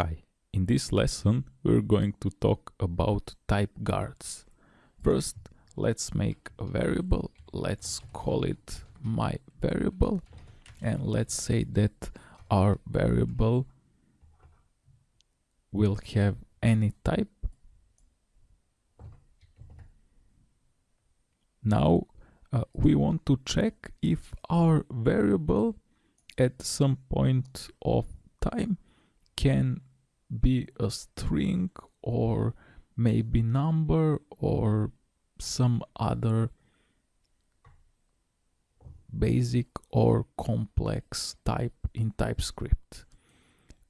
Hi, in this lesson we're going to talk about type guards. First, let's make a variable, let's call it my variable and let's say that our variable will have any type. Now uh, we want to check if our variable at some point of time can be a string or maybe number or some other basic or complex type in TypeScript.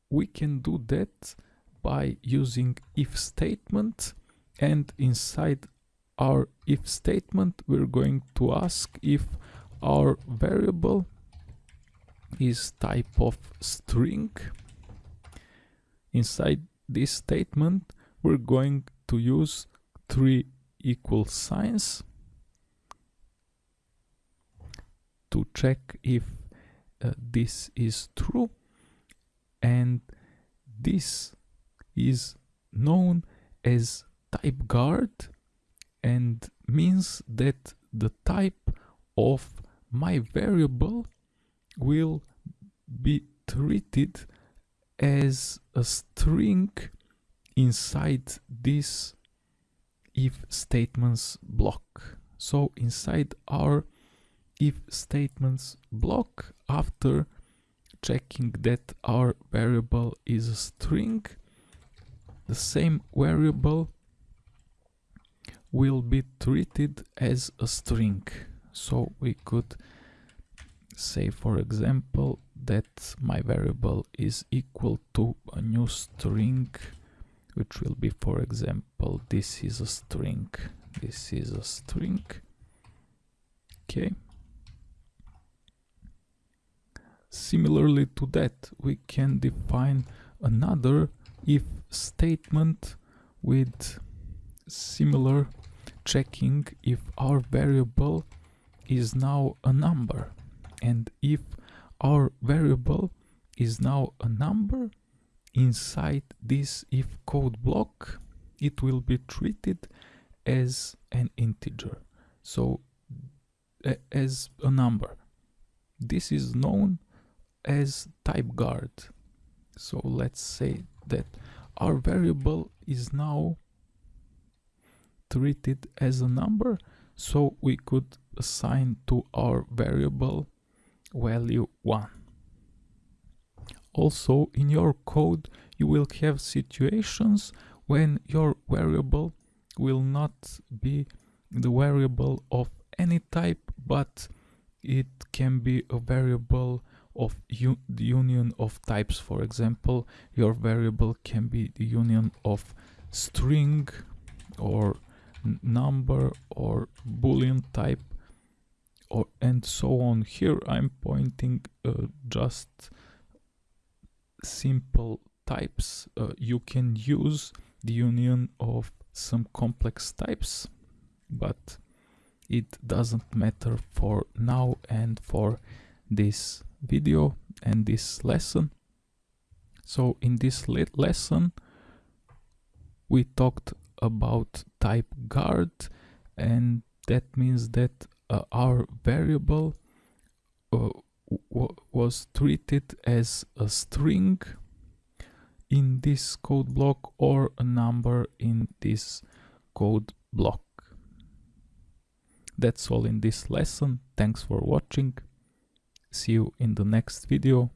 We can do that by using if statement and inside our if statement we're going to ask if our variable is type of string inside this statement we're going to use three equal signs to check if uh, this is true. And this is known as type guard and means that the type of my variable will be treated as a string inside this if statements block. So inside our if statements block after checking that our variable is a string, the same variable will be treated as a string. So we could say for example that my variable is equal to a new string which will be for example this is a string this is a string. Okay. Similarly to that we can define another if statement with similar checking if our variable is now a number and if our variable is now a number inside this if code block it will be treated as an integer. So as a number. This is known as type guard. So let's say that our variable is now treated as a number. So we could assign to our variable value 1. Also in your code you will have situations when your variable will not be the variable of any type but it can be a variable of the union of types for example your variable can be the union of string or number or boolean type or and so on. Here i'm pointing uh, just simple types. Uh, you can use the union of some complex types but it doesn't matter for now and for this video and this lesson. So in this lesson we talked about type guard and that means that uh, our variable uh, was treated as a string in this code block or a number in this code block. That's all in this lesson. Thanks for watching. See you in the next video.